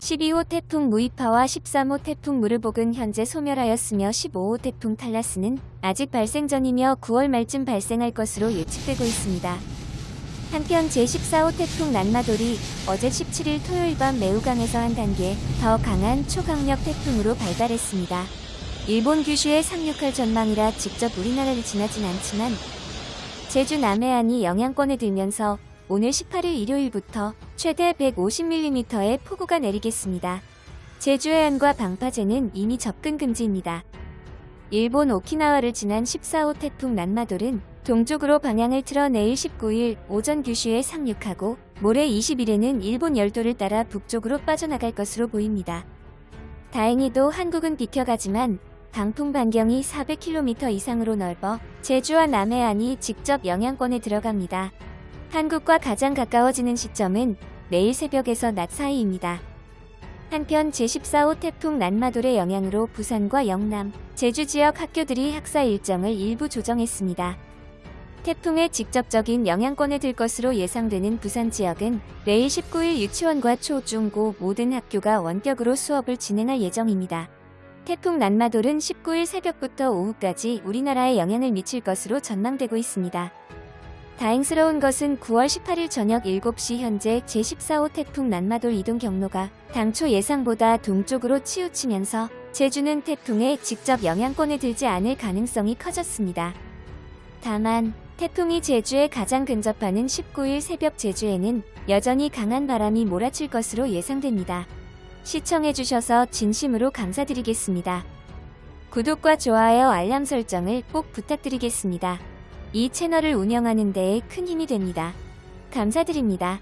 12호 태풍 무이파와 13호 태풍 무르복은 현재 소멸하였으며 15호 태풍 탈라스는 아직 발생 전이며 9월 말쯤 발생할 것으로 예측되고 있습니다. 한편 제14호 태풍 난마돌이 어제 17일 토요일 밤 매우 강해서 한 단계 더 강한 초강력 태풍으로 발달했습니다. 일본 규슈에 상륙할 전망이라 직접 우리나라를 지나진 않지만 제주 남해안이 영향권에 들면서 오늘 18일 일요일부터 최대 150mm의 폭우가 내리겠습니다. 제주 해안과 방파제는 이미 접근 금지입니다. 일본 오키나와를 지난 14호 태풍 난마돌은 동쪽으로 방향을 틀어 내일 19일 오전 규슈에 상륙하고 모레 20일에는 일본 열도를 따라 북쪽으로 빠져나갈 것으로 보입니다. 다행히도 한국은 비켜가지만 강풍 반경이 400km 이상으로 넓어 제주와 남해안이 직접 영향권에 들어갑니다. 한국과 가장 가까워지는 시점은 내일 새벽에서 낮 사이입니다. 한편 제14호 태풍 난마돌의 영향으로 부산과 영남, 제주 지역 학교들이 학사 일정을 일부 조정했습니다. 태풍의 직접적인 영향권에 들 것으로 예상되는 부산 지역은 내일 19일 유치원과 초, 중, 고 모든 학교가 원격으로 수업을 진행할 예정입니다. 태풍 난마돌은 19일 새벽부터 오후까지 우리나라에 영향을 미칠 것으로 전망되고 있습니다. 다행스러운 것은 9월 18일 저녁 7시 현재 제14호 태풍 난마돌 이동 경로가 당초 예상보다 동쪽으로 치우치면서 제주는 태풍의 직접 영향권에 들지 않을 가능성이 커졌습니다. 다만 태풍이 제주에 가장 근접하는 19일 새벽 제주에는 여전히 강한 바람이 몰아칠 것으로 예상됩니다. 시청해주셔서 진심으로 감사드리겠습니다. 구독과 좋아요 알람 설정을 꼭 부탁드리겠습니다. 이 채널을 운영하는 데에 큰 힘이 됩니다. 감사드립니다.